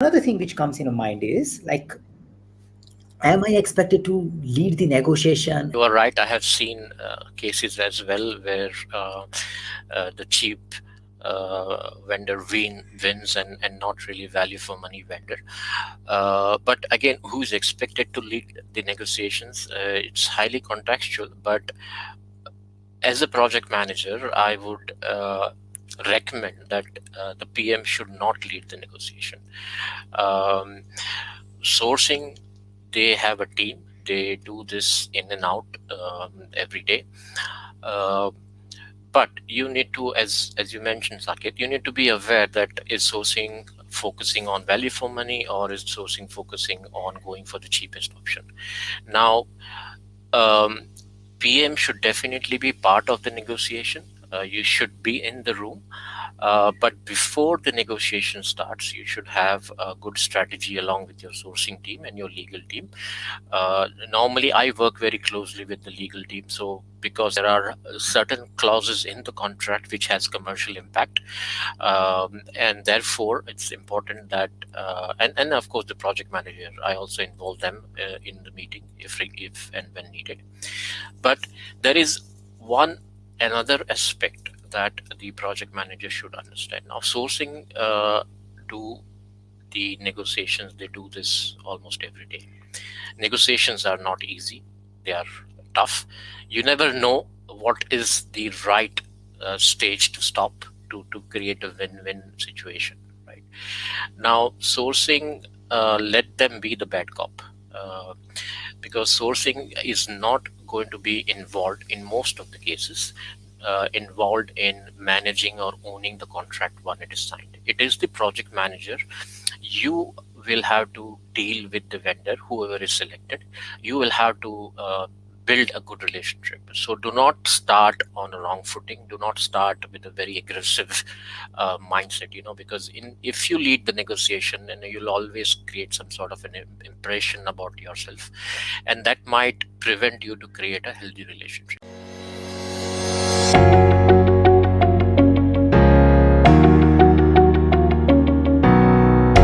Another thing which comes into mind is like, am I expected to lead the negotiation? You are right. I have seen uh, cases as well where uh, uh, the cheap uh, vendor win wins and and not really value for money vendor uh, but again who's expected to lead the negotiations uh, it's highly contextual but as a project manager i would uh, recommend that uh, the pm should not lead the negotiation. Um, sourcing they have a team. They do this in and out um, every day. Uh, but you need to as as you mentioned Saket, you need to be aware that is sourcing focusing on value for money or is sourcing focusing on going for the cheapest option? Now um, pm should definitely be part of the negotiation uh, you should be in the room uh, but before the negotiation starts, you should have a good strategy along with your sourcing team and your legal team. Uh, normally, I work very closely with the legal team. So because there are certain clauses in the contract which has commercial impact um, and therefore it's important that uh, and, and of course the project manager i also involve them uh, in the meeting if if and when needed but there is one another aspect that the project manager should understand. Now, sourcing uh, do the negotiations, they do this almost every day. Negotiations are not easy, they are tough. You never know what is the right uh, stage to stop to, to create a win-win situation, right? Now, sourcing, uh, let them be the bad cop. Uh, because sourcing is not going to be involved in most of the cases uh, involved in managing or owning the contract when it is signed. It is the project manager. You will have to deal with the vendor, whoever is selected. You will have to uh, build a good relationship. So do not start on a wrong footing. Do not start with a very aggressive uh, mindset, you know, because in if you lead the negotiation, then you'll always create some sort of an impression about yourself. And that might prevent you to create a healthy relationship.